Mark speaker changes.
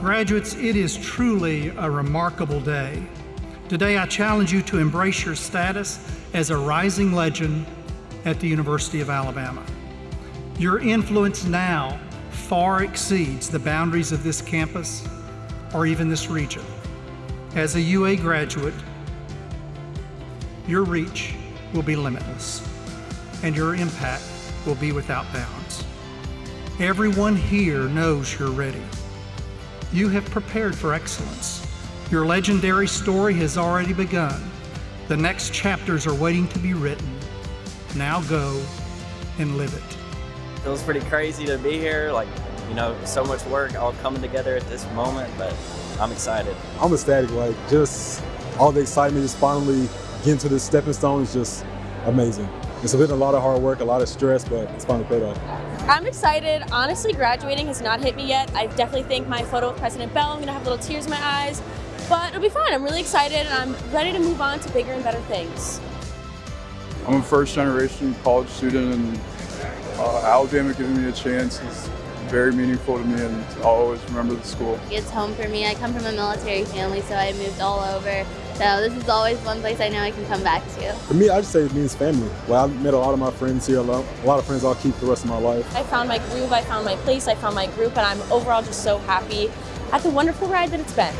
Speaker 1: Graduates, it is truly a remarkable day. Today I challenge you to embrace your status as a rising legend at the University of Alabama. Your influence now far exceeds the boundaries of this campus or even this region. As a UA graduate, your reach will be limitless and your impact will be without bounds. Everyone here knows you're ready. You have prepared for excellence. Your legendary story has already begun. The next chapters are waiting to be written. Now go and live it.
Speaker 2: It feels pretty crazy to be here. Like, you know, so much work all coming together at this moment, but I'm excited.
Speaker 3: I'm ecstatic. Like, just all the excitement, just finally getting to this stepping stone is just amazing. It's been a lot of hard work, a lot of stress, but it's finally paid off.
Speaker 4: I'm excited. Honestly, graduating has not hit me yet. I definitely think my photo with President Bell, I'm gonna have little tears in my eyes, but it'll be fun. I'm really excited and I'm ready to move on to bigger and better things.
Speaker 5: I'm a first generation college student and uh, Alabama giving me a chance is very meaningful to me and I'll always remember the school.
Speaker 6: It's home for me. I come from a military family, so I moved all over. So this is always one place I know I can come back to.
Speaker 3: For me, I just say it means family. Well, I've met a lot of my friends here, a lot, a lot of friends I'll keep the rest of my life.
Speaker 4: I found my groove, I found my place, I found my group, and I'm overall just so happy at the wonderful ride that it's been.